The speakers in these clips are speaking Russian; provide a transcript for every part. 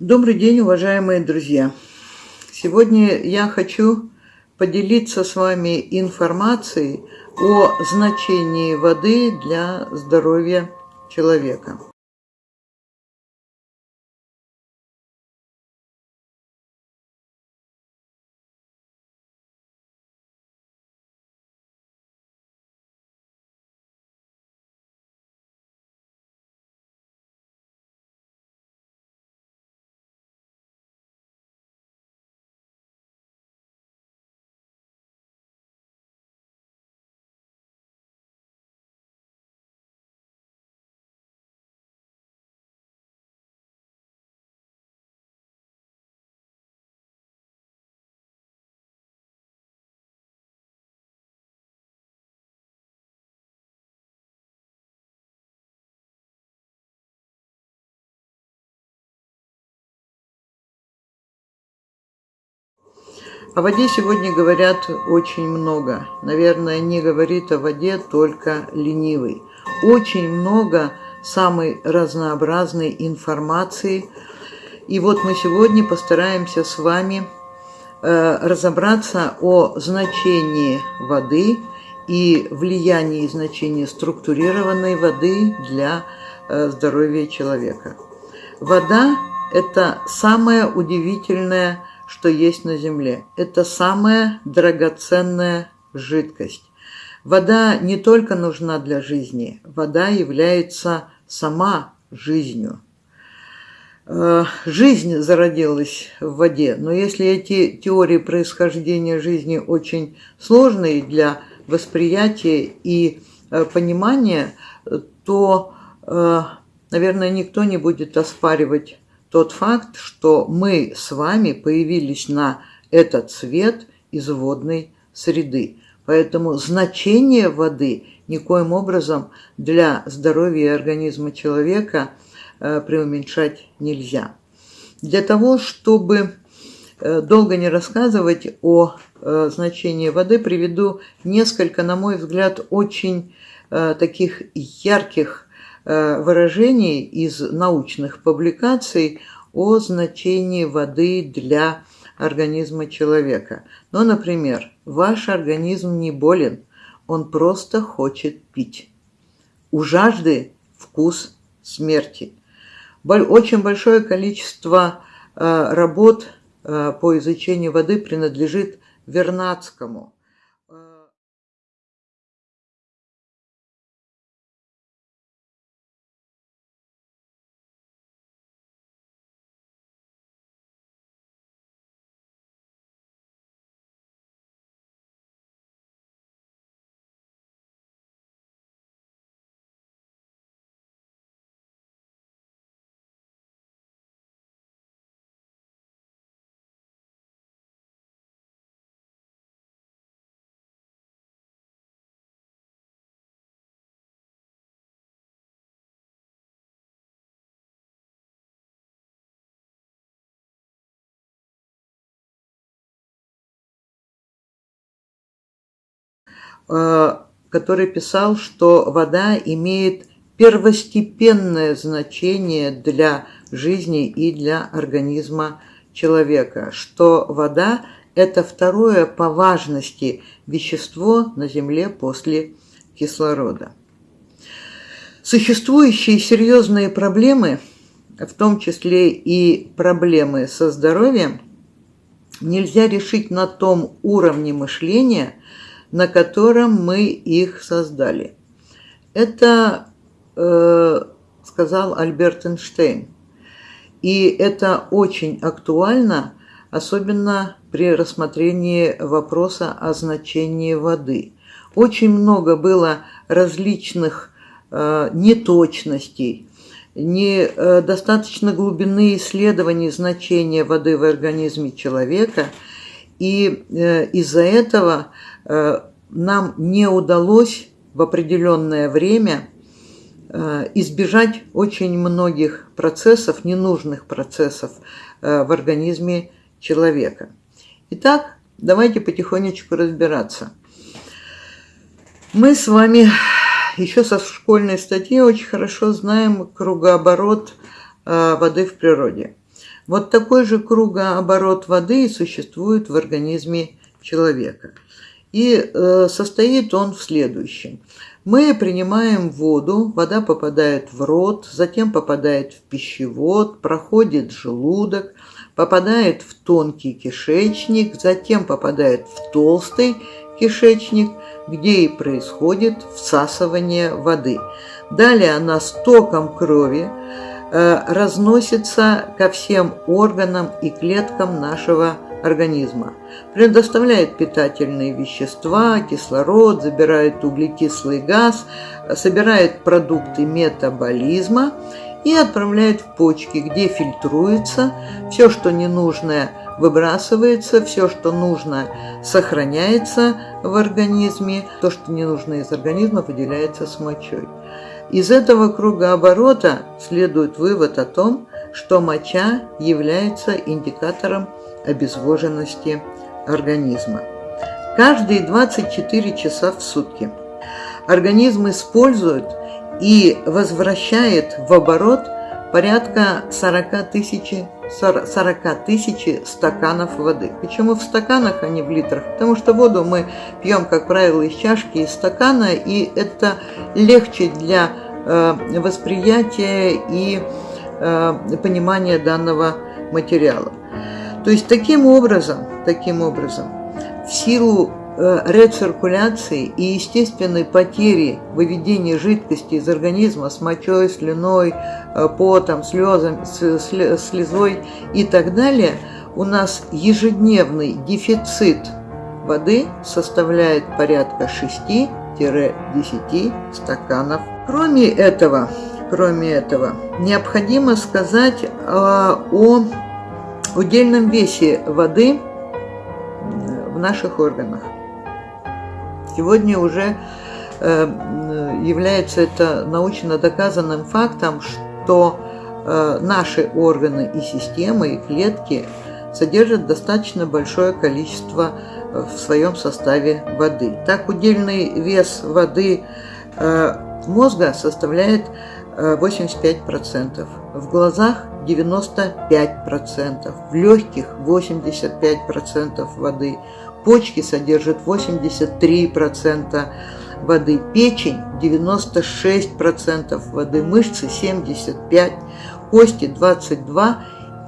Добрый день, уважаемые друзья! Сегодня я хочу поделиться с вами информацией о значении воды для здоровья человека. О воде сегодня говорят очень много. Наверное, не говорит о воде только ленивый. Очень много самой разнообразной информации. И вот мы сегодня постараемся с вами э, разобраться о значении воды и влиянии и значении структурированной воды для э, здоровья человека. Вода – это самое удивительное что есть на Земле. Это самая драгоценная жидкость. Вода не только нужна для жизни, вода является сама жизнью. Э, жизнь зародилась в воде, но если эти теории происхождения жизни очень сложные для восприятия и э, понимания, то, э, наверное, никто не будет оспаривать тот факт, что мы с вами появились на этот свет из водной среды. Поэтому значение воды никоим образом для здоровья и организма человека э, преуменьшать нельзя. Для того, чтобы э, долго не рассказывать о э, значении воды, приведу несколько, на мой взгляд, очень таких ярких выражений из научных публикаций о значении воды для организма человека. Ну, например, ваш организм не болен, он просто хочет пить. У жажды вкус смерти. Очень большое количество э, работ э, по изучению воды принадлежит Вернадскому. Который писал, что вода имеет первостепенное значение для жизни и для организма человека, что вода – это второе по важности вещество на Земле после кислорода. Существующие серьезные проблемы, в том числе и проблемы со здоровьем, нельзя решить на том уровне мышления, на котором мы их создали. Это э, сказал Альберт Эйнштейн. И это очень актуально, особенно при рассмотрении вопроса о значении воды. Очень много было различных э, неточностей, недостаточно э, глубины исследований значения воды в организме человека, и э, из-за этого Э, нам не удалось в определенное время э, избежать очень многих процессов, ненужных процессов э, в организме человека. Итак, давайте потихонечку разбираться. Мы с вами еще со школьной статьи очень хорошо знаем кругооборот воды в природе. Вот такой же кругооборот воды существует в организме человека. И э, состоит он в следующем. Мы принимаем воду, вода попадает в рот, затем попадает в пищевод, проходит желудок, попадает в тонкий кишечник, затем попадает в толстый кишечник, где и происходит всасывание воды. Далее она с током крови э, разносится ко всем органам и клеткам нашего организма. Предоставляет питательные вещества, кислород, забирает углекислый газ, собирает продукты метаболизма и отправляет в почки, где фильтруется, все, что ненужное выбрасывается, все, что нужно, сохраняется в организме, то, что не нужно из организма, выделяется с мочой. Из этого круга оборота следует вывод о том, что моча является индикатором обезвоженности организма. Каждые 24 часа в сутки организм использует и возвращает в оборот порядка 40 тысяч 40 тысяч стаканов воды. Почему в стаканах, а не в литрах? Потому что воду мы пьем, как правило, из чашки, из стакана, и это легче для э, восприятия и э, понимания данного материала. То есть таким образом, таким образом, в силу э, рециркуляции и естественной потери выведения жидкости из организма с мочой, слюной, э, потом, слезом, слезой и так далее, у нас ежедневный дефицит воды составляет порядка 6-10 стаканов. Кроме этого, кроме этого, необходимо сказать э, о удельном весе воды в наших органах. Сегодня уже э, является это научно доказанным фактом, что э, наши органы и системы, и клетки содержат достаточно большое количество э, в своем составе воды. Так, удельный вес воды мозга составляет 85%, в глазах 95%, в легких 85% воды, почки содержат 83% воды, печень 96% воды, мышцы 75%, кости 22%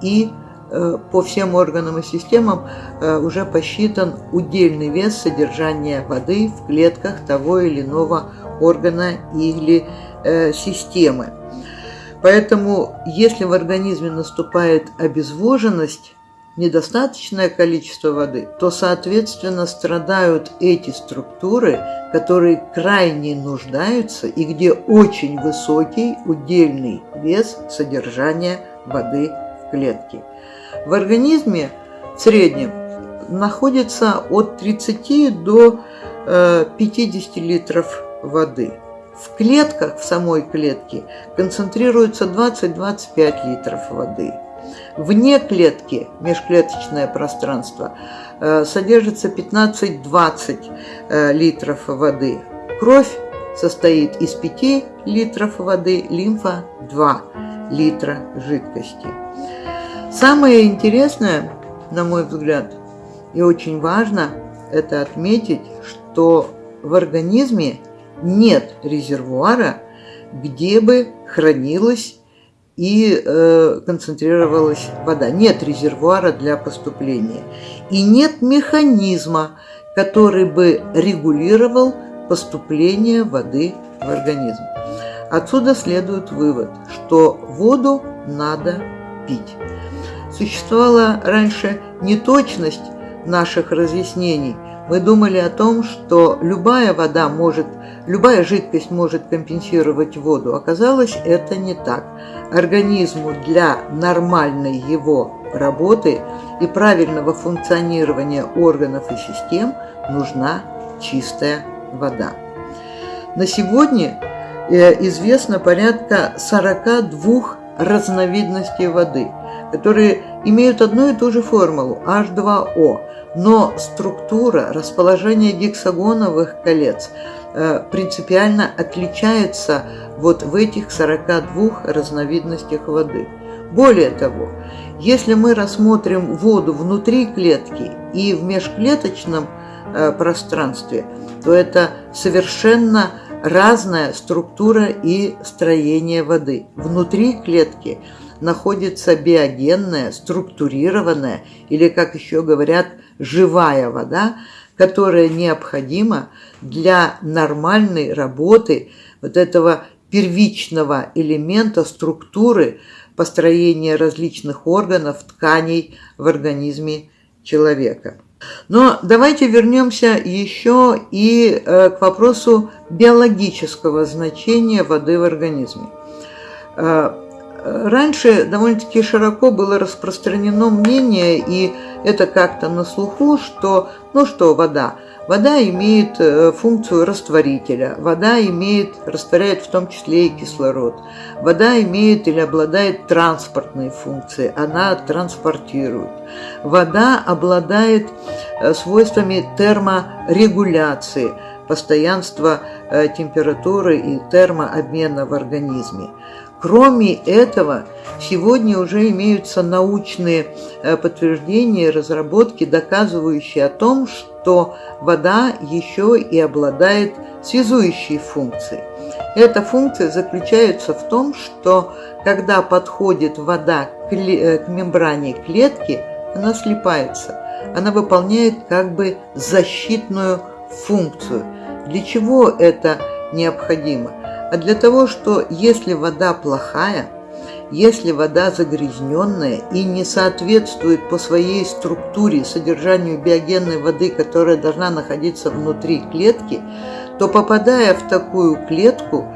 и э, по всем органам и системам э, уже посчитан удельный вес содержания воды в клетках того или иного органа или э, системы. Поэтому, если в организме наступает обезвоженность, недостаточное количество воды, то, соответственно, страдают эти структуры, которые крайне нуждаются и где очень высокий удельный вес содержания воды в клетке. В организме в среднем находится от 30 до 50 э, литров воды. В клетках, в самой клетке, концентрируется 20-25 литров воды. Вне клетки, межклеточное пространство, э, содержится 15-20 э, литров воды. Кровь состоит из 5 литров воды, лимфа 2 литра жидкости. Самое интересное, на мой взгляд, и очень важно это отметить, что в организме нет резервуара, где бы хранилась и э, концентрировалась вода. Нет резервуара для поступления. И нет механизма, который бы регулировал поступление воды в организм. Отсюда следует вывод, что воду надо пить. Существовала раньше неточность наших разъяснений. Мы думали о том, что любая вода может любая жидкость может компенсировать воду. Оказалось, это не так. Организму для нормальной его работы и правильного функционирования органов и систем нужна чистая вода. На сегодня э, известно порядка 42 разновидностей воды, которые имеют одну и ту же формулу H2O, но структура, расположение гексагоновых колец – Э, принципиально отличаются вот в этих 42 разновидностях воды. Более того, Если мы рассмотрим воду внутри клетки и в межклеточном э, пространстве, то это совершенно разная структура и строение воды. Внутри клетки находится биогенная, структурированная или, как еще говорят, живая вода, которая необходима для нормальной работы вот этого первичного элемента структуры построения различных органов, тканей в организме человека. Но давайте вернемся еще и э, к вопросу биологического значения воды в организме. Раньше довольно-таки широко было распространено мнение, и это как-то на слуху, что, ну что, вода – Вода имеет э, функцию растворителя, вода имеет, растворяет в том числе и кислород. Вода имеет или обладает транспортной функцией, она транспортирует. Вода обладает э, свойствами терморегуляции, постоянства э, температуры и термообмена в организме. Кроме этого, сегодня уже имеются научные подтверждения и разработки, доказывающие о том, что то вода еще и обладает связующей функцией. Эта функция заключается в том, что когда подходит вода к, э, к мембране клетки, она слипается. Она выполняет как бы защитную функцию. Для чего это необходимо? А для того, что если вода плохая, если вода загрязненная и не соответствует по своей структуре содержанию биогенной воды, которая должна находиться внутри клетки, то попадая в такую клетку,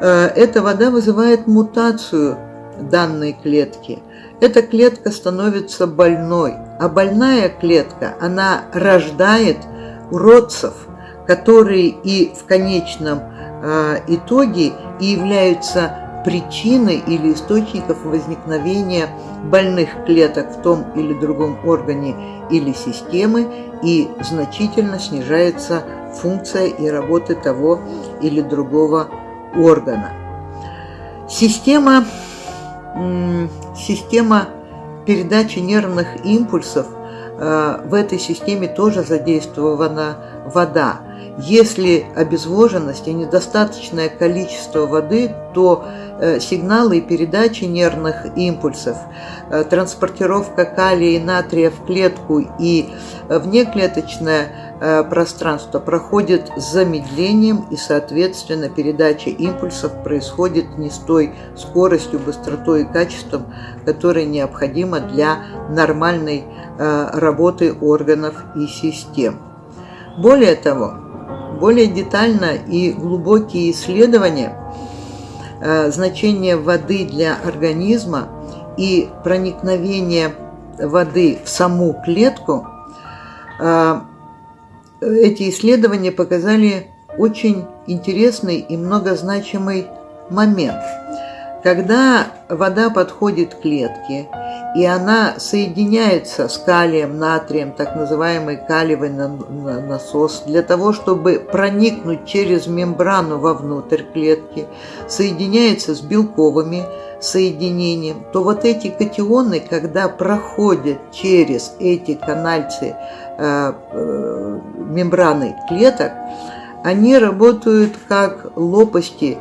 э, эта вода вызывает мутацию данной клетки. Эта клетка становится больной, а больная клетка, она рождает уродцев, которые и в конечном э, итоге и являются причины или источников возникновения больных клеток в том или другом органе или системы и значительно снижается функция и работы того или другого органа. Система, система передачи нервных импульсов, э, в этой системе тоже задействована вода. Если обезвоженность и недостаточное количество воды, то Э, сигналы и передачи нервных импульсов, э, транспортировка калия и натрия в клетку и внеклеточное э, пространство проходит с замедлением и, соответственно, передача импульсов происходит не с той скоростью, быстротой и качеством, которые необходимо для нормальной работы органов и систем. Более того, более детально и глубокие исследования – Э, значение воды для организма и проникновение воды в саму клетку, э, эти исследования показали очень интересный и многозначимый момент. Когда вода подходит к клетке, и она соединяется с калием, натрием, так называемый калиевый насос, для того, чтобы проникнуть через мембрану вовнутрь клетки, соединяется с белковыми соединением, то вот эти катионы, когда проходят через эти канальцы э, э, мембраны клеток, они работают как лопасти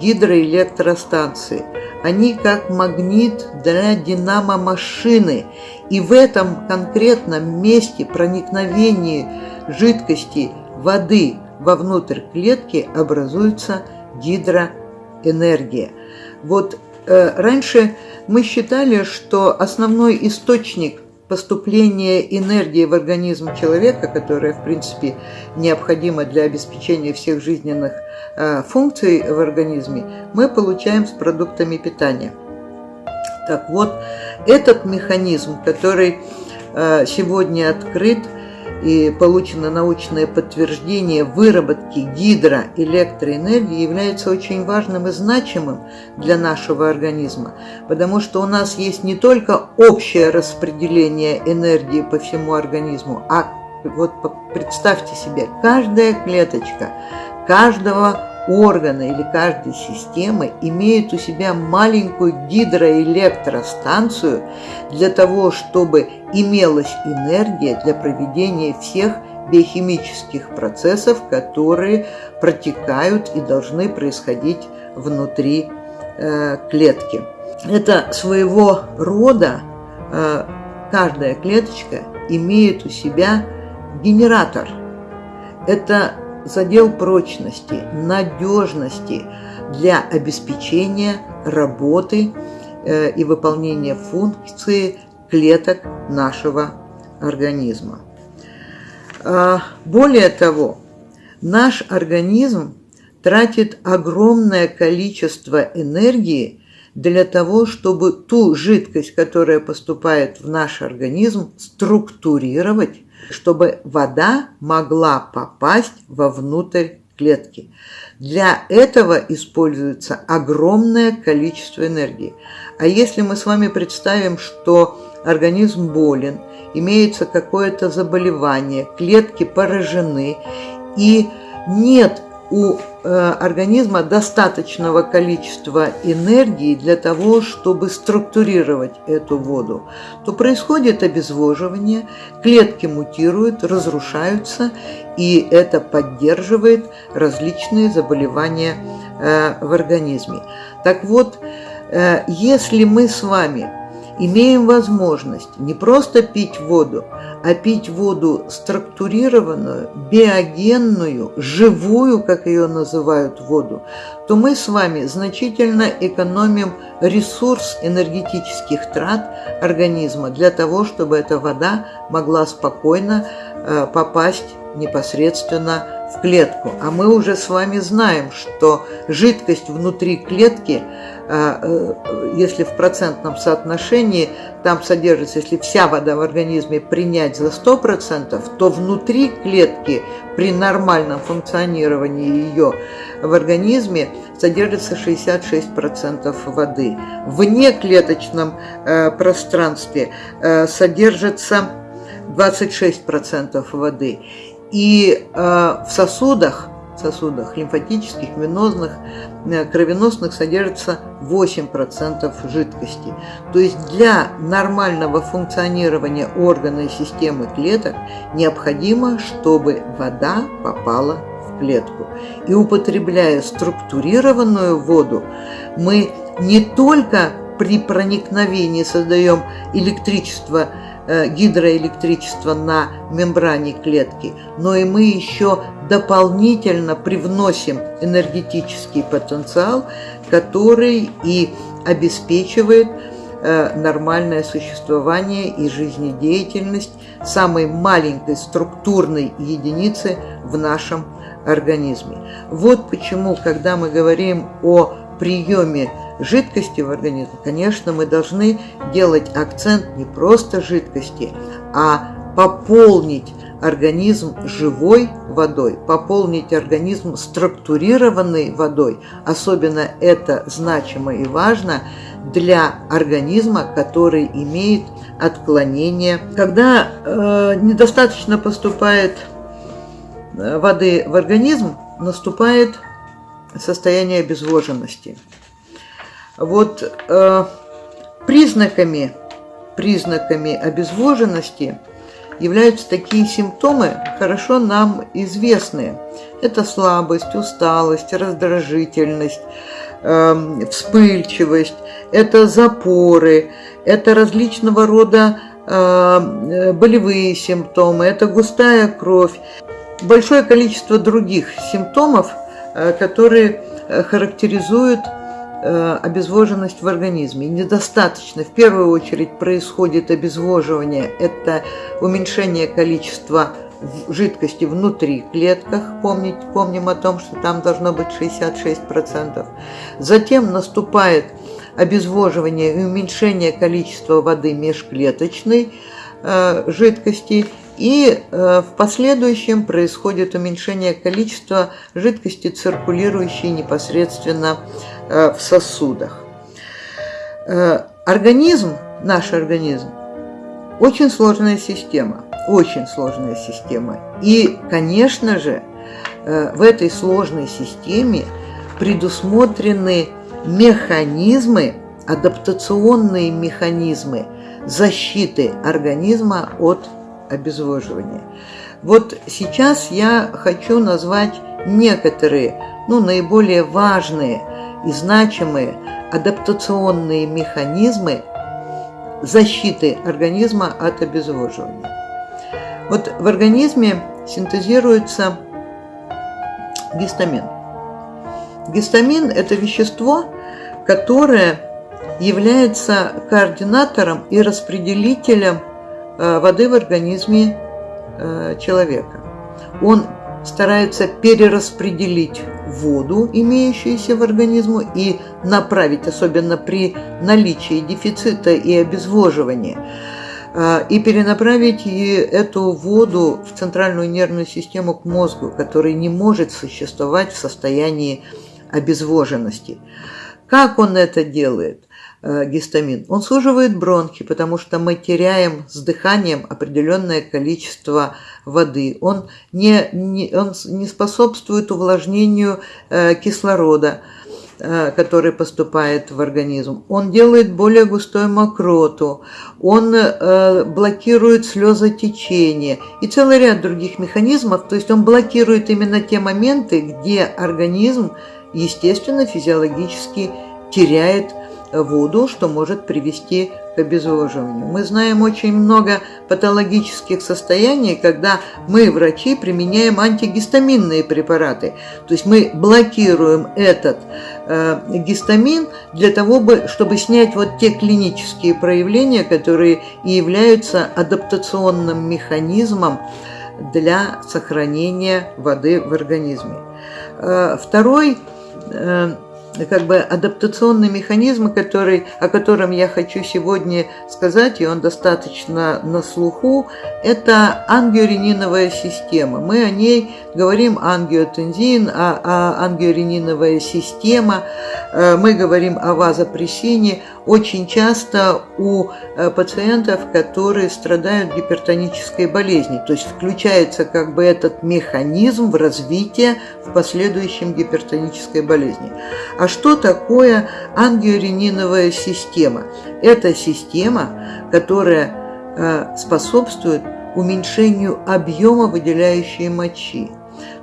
гидроэлектростанции – они как магнит для динамо-машины, и в этом конкретном месте проникновения жидкости воды вовнутрь клетки образуется гидроэнергия. Вот э, раньше мы считали, что основной источник поступления энергии в организм человека, которая, в принципе, необходима для обеспечения всех жизненных э, функций в организме, мы получаем с продуктами питания. Так вот, этот механизм, который э, сегодня открыт, и получено научное подтверждение выработки гидроэлектроэнергии является очень важным и значимым для нашего организма, потому что у нас есть не только общее распределение энергии по всему организму, а вот представьте себе, каждая клеточка каждого органа или каждой системы имеет у себя маленькую гидроэлектростанцию для того, чтобы имелась энергия для проведения всех биохимических процессов, которые протекают и должны происходить внутри э, клетки. Это своего рода э, каждая клеточка имеет у себя генератор. Это задел прочности, надежности для обеспечения работы э, и выполнения функции клеток нашего организма. А, более того, наш организм тратит огромное количество энергии для того, чтобы ту жидкость, которая поступает в наш организм, структурировать, чтобы вода могла попасть вовнутрь клетки. Для этого используется огромное количество энергии. А если мы с вами представим, что организм болен, имеется какое-то заболевание, клетки поражены, и нет у э, организма достаточного количества энергии для того, чтобы структурировать эту воду, то происходит обезвоживание, клетки мутируют, разрушаются, и это поддерживает различные заболевания э, в организме. Так вот, э, если мы с вами имеем возможность не просто пить воду, а пить воду структурированную, биогенную, живую, как ее называют, воду, то мы с вами значительно экономим ресурс энергетических трат организма для того, чтобы эта вода могла спокойно э, попасть непосредственно в клетку. А мы уже с вами знаем, что жидкость внутри клетки – если в процентном соотношении там содержится, если вся вода в организме принять за 100%, то внутри клетки при нормальном функционировании ее в организме содержится 66% воды. В неклеточном э, пространстве э, содержится 26% воды. И в сосудах сосудах лимфатических, венозных, э, кровеносных содержится 8% жидкости. То есть для нормального функционирования органа и системы клеток необходимо, чтобы вода попала в клетку. И употребляя структурированную воду, мы не только при проникновении создаем электричество Э, гидроэлектричество на мембране клетки, но и мы еще дополнительно привносим энергетический потенциал, который и обеспечивает э, нормальное существование и жизнедеятельность самой маленькой структурной единицы в нашем организме. Вот почему, когда мы говорим о приеме жидкости в организме, конечно, мы должны делать акцент не просто жидкости, а пополнить организм живой водой, пополнить организм структурированной водой. Особенно это значимо и важно для организма, который имеет отклонение. Когда э, недостаточно поступает э, воды в организм, наступает состояние обезвоженности. Вот э, признаками, признаками обезвоженности являются такие симптомы, хорошо нам известные. Это слабость, усталость, раздражительность, э, вспыльчивость, это запоры, это различного рода э, болевые симптомы, это густая кровь, большое количество других симптомов, э, которые э, характеризуют Э, обезвоженность в организме. Недостаточно. В первую очередь происходит обезвоживание. Это уменьшение количества жидкости внутри клетках. Помнить, помним о том, что там должно быть 66%. Затем наступает обезвоживание и уменьшение количества воды межклеточной э, жидкости. И э, в последующем происходит уменьшение количества жидкости, циркулирующей непосредственно Э, в сосудах. Э, организм, наш организм, очень сложная система, очень сложная система. И, конечно же, в этой сложной системе предусмотрены механизмы, адаптационные механизмы защиты организма от обезвоживания. Вот сейчас я хочу назвать некоторые, ну, наиболее важные и значимые адаптационные механизмы защиты организма от обезвоживания. Вот в организме синтезируется гистамин. Гистамин – это вещество, которое является координатором и распределителем воды в организме э, человека. Он старается перераспределить воду, имеющуюся в организме, и направить, особенно при наличии дефицита и обезвоживания, э, и перенаправить эту воду в центральную нервную систему к мозгу, который не может существовать в состоянии обезвоженности. Как он это делает? Э, гистамин. Он суживает бронхи, потому что мы теряем с дыханием определенное количество воды. Он не, не, он не способствует увлажнению э, кислорода, э, который поступает в организм. Он делает более густой мокроту, он блокирует слезотечение и целый ряд других механизмов. То есть он блокирует именно те моменты, где организм, естественно, физиологически теряет воду, что может привести к обезвоживанию. Мы знаем очень много патологических состояний, когда мы, врачи, применяем антигистаминные препараты. То есть мы блокируем этот э, гистамин для того, чтобы снять вот те клинические проявления, которые и являются адаптационным механизмом для сохранения воды в организме. Э, второй э, как бы адаптационный механизм, который, о котором я хочу сегодня сказать, и он достаточно на слуху, это ангиорениновая система. Мы о ней говорим ангиотензин, а, а ангиорениновая система, э, мы говорим о вазопрессине очень часто у э, пациентов, которые страдают гипертонической болезнью. То есть включается как бы этот механизм в развитие в последующем гипертонической болезни. А что такое ангиорениновая система? Это система, которая э, способствует уменьшению объема выделяющей мочи.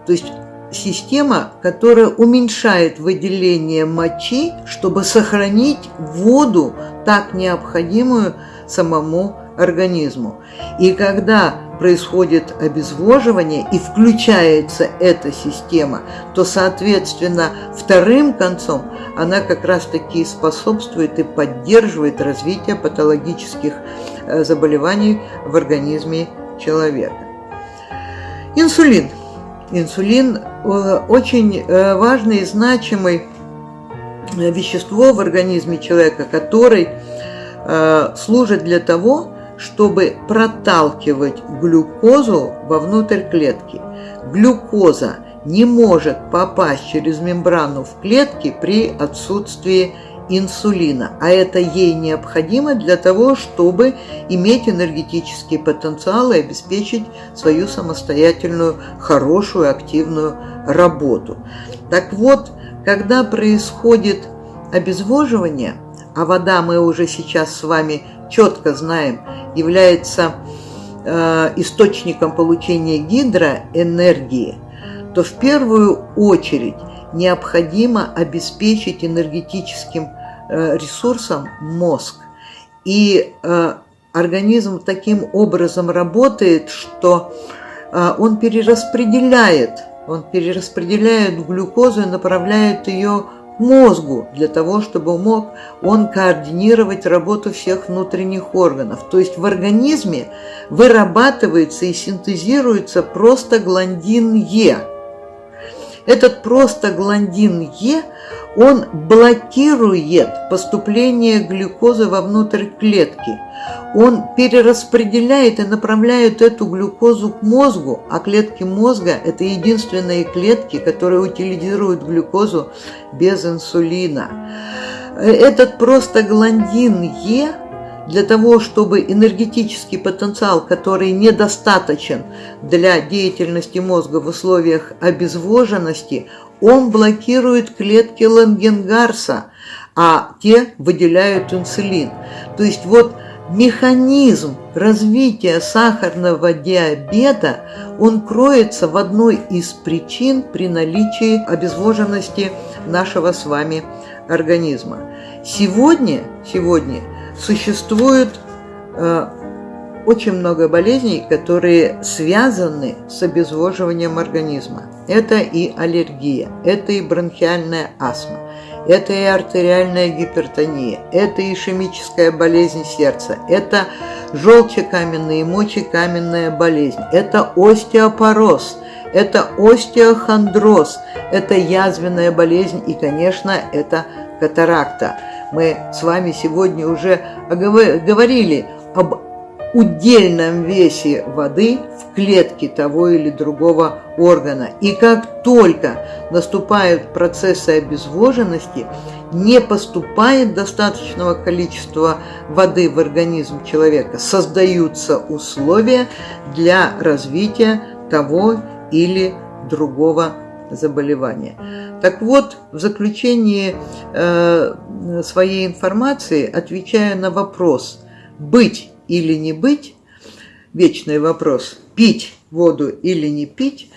То есть система, которая уменьшает выделение мочи, чтобы сохранить воду, так необходимую самому организму. И когда происходит обезвоживание и включается эта система, то, соответственно, вторым концом она как раз-таки способствует и поддерживает развитие патологических э, заболеваний в организме человека. Инсулин. Инсулин очень э, важный и значимый вещество в организме человека, который служит для того, чтобы проталкивать глюкозу вовнутрь клетки. Глюкоза не может попасть через мембрану в клетки при отсутствии инсулина, а это ей необходимо для того, чтобы иметь энергетический потенциал и обеспечить свою самостоятельную, хорошую, активную работу. Так вот, когда происходит обезвоживание, а вода мы уже сейчас с вами четко знаем, является э, источником получения гидроэнергии, то в первую очередь необходимо обеспечить энергетическим ресурсом мозг. И э, организм таким образом работает, что э, он перераспределяет, он перераспределяет глюкозу и направляет ее мозгу, для того, чтобы мог он координировать работу всех внутренних органов. То есть в организме вырабатывается и синтезируется простагландин Е. Этот простагландин Е – он блокирует поступление глюкозы вовнутрь клетки. Он перераспределяет и направляет эту глюкозу к мозгу, а клетки мозга – это единственные клетки, которые утилизируют глюкозу без инсулина. Этот просто гландин Е для того, чтобы энергетический потенциал, который недостаточен для деятельности мозга в условиях обезвоженности, он блокирует клетки Лангенгарса, а те выделяют инсулин. То есть вот механизм развития сахарного диабета, он кроется в одной из причин при наличии обезвоженности нашего с вами организма. Сегодня, сегодня существует э, очень много болезней, которые связаны с обезвоживанием организма. Это и аллергия, это и бронхиальная астма, это и артериальная гипертония, это ишемическая болезнь сердца, это желчекаменная и мочекаменная болезнь, это остеопороз, это остеохондроз, это язвенная болезнь и, конечно, это катаракта. Мы с вами сегодня уже говорили об удельном весе воды в клетке того или другого органа. И как только наступают процессы обезвоженности, не поступает достаточного количества воды в организм человека, создаются условия для развития того или другого заболевания. Так вот, в заключении э, своей информации, отвечая на вопрос «быть или не быть», вечный вопрос «пить воду или не пить»,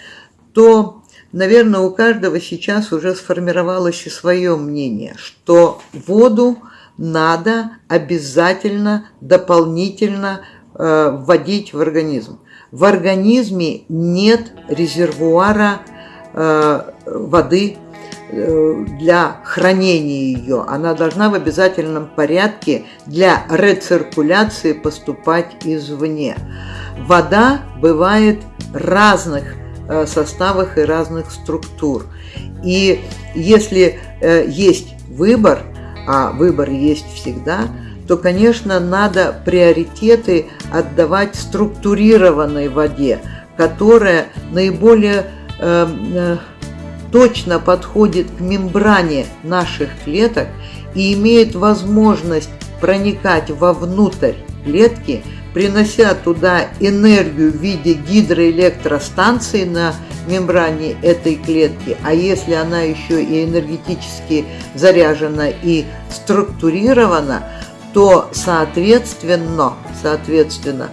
то, наверное, у каждого сейчас уже сформировалось и свое мнение, что воду надо обязательно дополнительно э, вводить в организм. В организме нет резервуара э, воды для хранения ее, она должна в обязательном порядке для рециркуляции поступать извне. Вода бывает разных э, составах и разных структур. И если э, есть выбор, а выбор есть всегда, то, конечно, надо приоритеты отдавать структурированной воде, которая наиболее точно подходит к мембране наших клеток и имеет возможность проникать вовнутрь клетки, принося туда энергию в виде гидроэлектростанции на мембране этой клетки, а если она еще и энергетически заряжена и структурирована, то соответственно, соответственно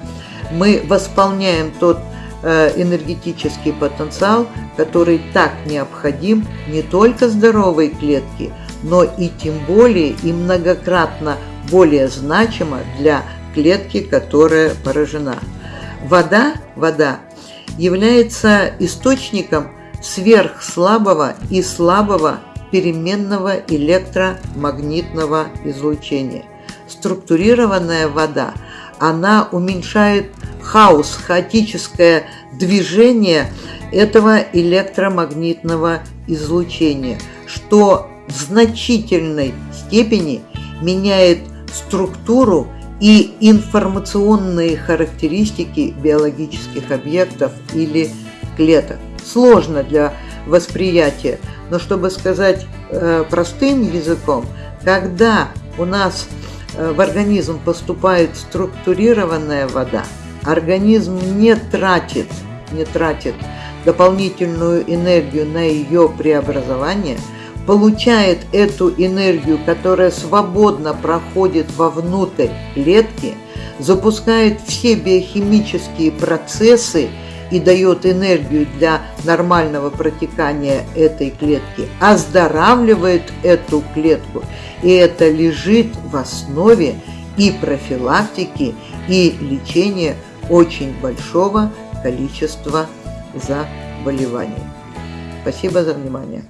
мы восполняем тот энергетический потенциал, который так необходим не только здоровой клетке, но и тем более и многократно более значимо для клетки, которая поражена. Вода, вода является источником сверхслабого и слабого переменного электромагнитного излучения. Структурированная вода, она уменьшает хаос, хаотическое движение этого электромагнитного излучения, что в значительной степени меняет структуру и информационные характеристики биологических объектов или клеток. Сложно для восприятия, но чтобы сказать э, простым языком, когда у нас э, в организм поступает структурированная вода, организм не тратит, не тратит дополнительную энергию на ее преобразование, получает эту энергию, которая свободно проходит вовнутрь клетки, запускает все биохимические процессы и дает энергию для нормального протекания этой клетки, оздоравливает эту клетку. И это лежит в основе и профилактики, и лечения очень большого количества заболеваний. Спасибо за внимание.